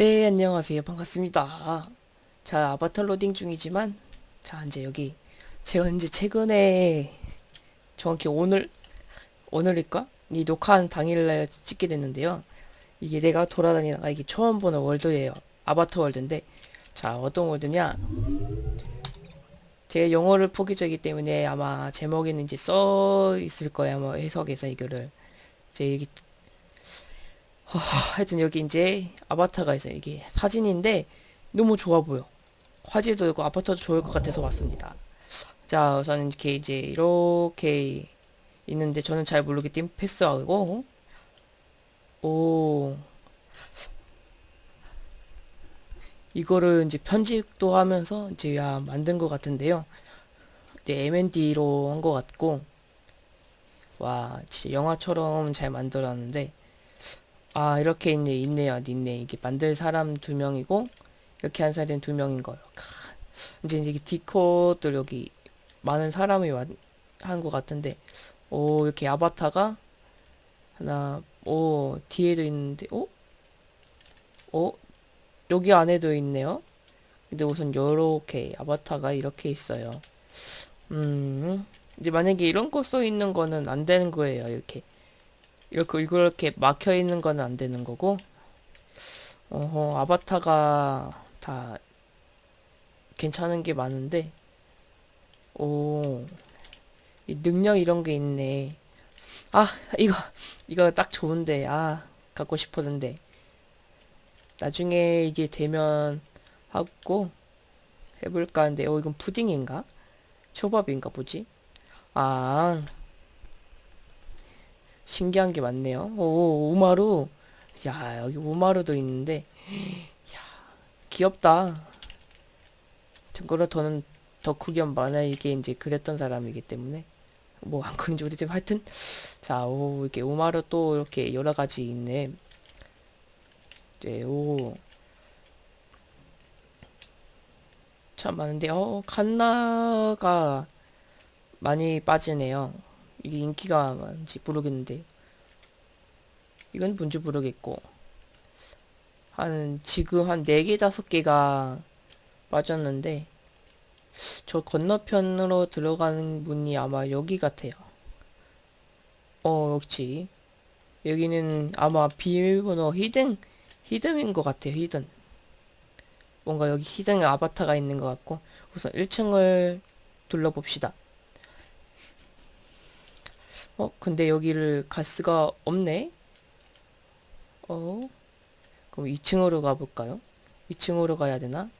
네, 안녕하세요. 반갑습니다. 자, 아바타 로딩 중이지만, 자, 이제 여기, 제가 이제 최근에, 정확히 오늘, 오늘일까? 이 녹화한 당일날 찍게 됐는데요. 이게 내가 돌아다니다가 이게 처음 보는 월드예요. 아바타 월드인데, 자, 어떤 월드냐? 제 영어를 포기적이기 때문에 아마 제목에는 이제 써 있을 거예요. 아마 해석에서 이거를. 제 하, 하여튼 여기 이제 아바타가 있어요. 이게 사진인데 너무 좋아 보여. 화질도 있고 아바타도 좋을 것 같아서 왔습니다. 자, 우선 이렇게 이제 이렇게 있는데 저는 잘 모르기 때문에 패스하고 오 이거를 이제 편집도 하면서 이제 야 만든 것 같은데요. 이제 M&D로 한 것 같고 와 진짜 영화처럼 잘 만들었는데 아 이렇게 있네 있네요. 있네. 이게 만들 사람 두 명이고 이렇게 한 사람은 두 명인 거예요. 캬. 이제 이제 디코들 여기 많은 사람이 한 것 같은데. 오 이렇게 아바타가 하나 오 뒤에도 있는데 오? 오? 여기 안에도 있네요. 근데 우선 요렇게 아바타가 이렇게 있어요. 음. 이제 만약에 이런 거 써 있는 거는 안 되는 거예요 이렇게 이렇게 이렇게 막혀 있는 건 안 되는 거고. 어허 아바타가 다 괜찮은 게 많은데. 오 능력 이런 게 있네. 아 이거 이거 딱 좋은데. 아 갖고 싶었는데. 나중에 이게 되면 하고 해볼까 하는데. 어 이건 푸딩인가? 초밥인가 보지? 아 신기한 게 많네요. 오, 우마루. 야, 여기 우마루도 있는데. 야, 귀엽다. 참고로 저는 덕후겸 만화에게 이제 그랬던 사람이기 때문에. 뭐, 안 그런지 모르지만 하여튼. 자, 오, 이렇게 우마루 또 이렇게 여러 가지 있네. 이제, 오. 참 많은데, 어, 칸나가 많이 빠지네요. 이게 인기가 많은지 모르겠는데 이건 뭔지 모르겠고 한 지금 한 4개 5개가 빠졌는데 저 건너편으로 들어가는 문이 아마 여기 같아요. 어 역시 여기는 아마 비밀번호 hidden hidden인 것 같아요 hidden. 뭔가 여기 hidden 아바타가 있는 것 같고 우선 1층을 둘러봅시다 어, 근데 여기를 갈 수가 없네? 어? 그럼 2층으로 가볼까요? 2층으로 가야 되나?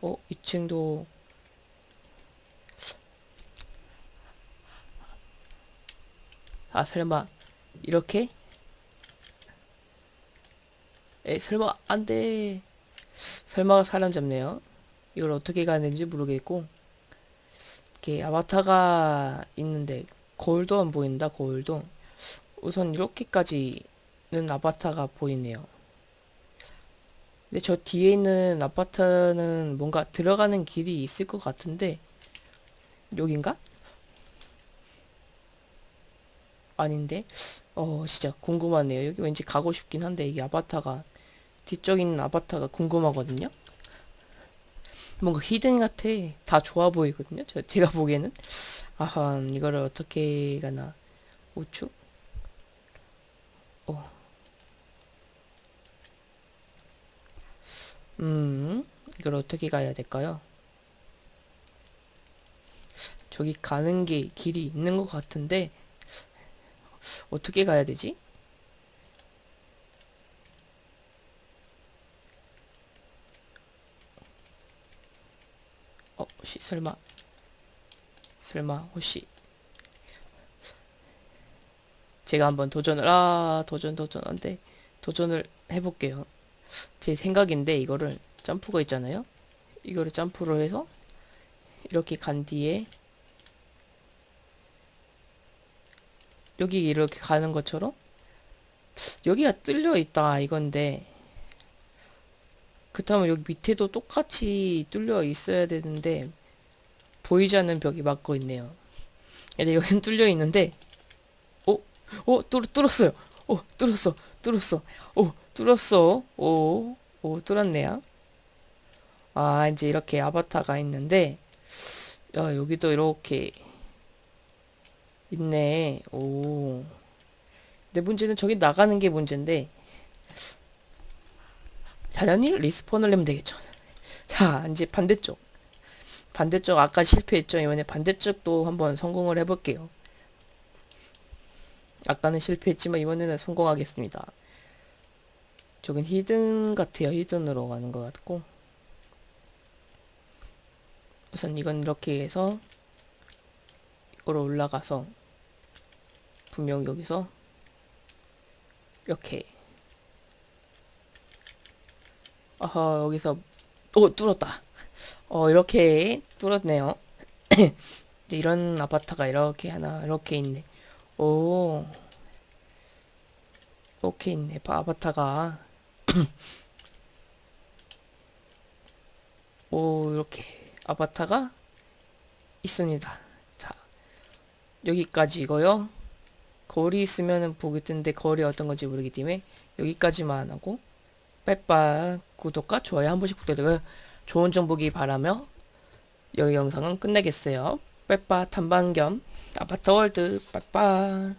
어, 2층도 아, 설마 이렇게? 에, 설마 안 돼. 설마가 사람 잡네요. 이걸 어떻게 가는지 모르겠고 이렇게 아바타가 있는데 거울도 안 보인다 거울도 우선 이렇게까지는 아바타가 보이네요 근데 저 뒤에 있는 아파트는 뭔가 들어가는 길이 있을 것 같은데 여긴가? 아닌데? 어 진짜 궁금하네요 여기 왠지 가고 싶긴 한데 이게 아바타가 뒤쪽 있는 아바타가 궁금하거든요 뭔가 히든 같아. 다 좋아 보이거든요. 저, 제가 보기에는. 아하, 이거를 어떻게 가나. 우측? 어. 음, 이걸 어떻게 가야 될까요? 저기 가는 게 길이 있는 것 같은데, 어떻게 가야 되지? 어, 혹시 설마 설마 혹시. 제가 한번 도전을 아 도전 도전 안돼 도전을 해볼게요. 제 생각인데 이거를 점프가 있잖아요. 이거를 점프를 해서 이렇게 간 뒤에 여기 이렇게 가는 것처럼 여기가 뚫려 있다 이건데 그렇다면 여기 밑에도 똑같이 뚫려 있어야 되는데 보이지 않는 벽이 막고 있네요. 근데 여기는 뚫려 있는데 어? 어? 뚫, 뚫었어요. 어? 뚫었어. 뚫었어. 오, 뚫었어. 오, 오, 뚫었네요. 아, 이제 이렇게 아바타가 있는데, 야, 여기도 이렇게 있네. 오. 근데 문제는 저기 나가는 게 문제인데, 당연히 respawn을 내면 되겠죠. 자, 이제 반대쪽. 반대쪽 아까 실패했죠. 이번에 반대쪽도 한번 성공을 해볼게요. 아까는 실패했지만 이번에는 성공하겠습니다. 저긴 hidden 같아요. hidden으로 가는 것 같고. 우선 이건 이렇게 해서 이거로 올라가서 분명 여기서 이렇게 아하 여기서 오 뚫었다. 어 이렇게 뚫었네요. 이런 아바타가 이렇게 하나 이렇게 있네. 오 이렇게 있네. 바- 아바타가 오 이렇게 아바타가 있습니다. 자 여기까지고요. 거리 있으면은 보기 뜨는데 거리 어떤 건지 모르기 때문에 여기까지만 하고 빼빠 구독과 좋아요 한 번씩 부탁드려요. 좋은 정보기 바라며 여기 영상은 끝내겠어요. 빼빠 탐방 겸 아파트 월드 빠빠